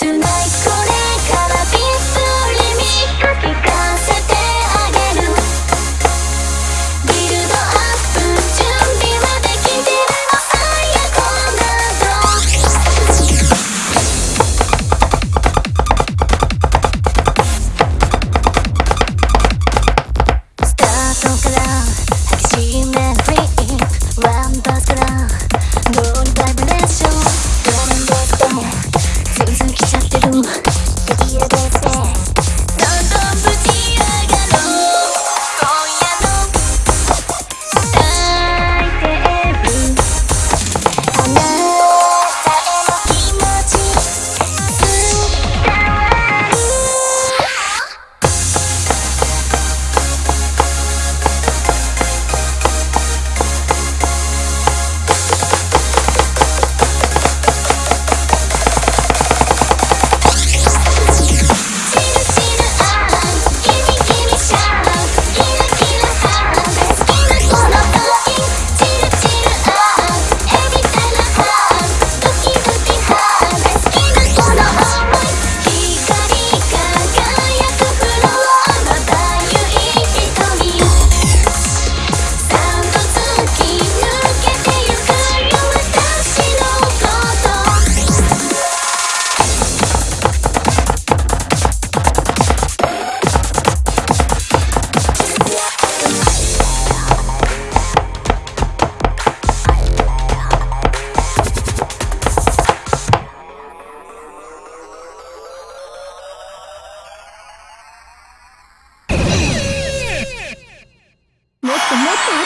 Tonight い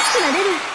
しくなれる。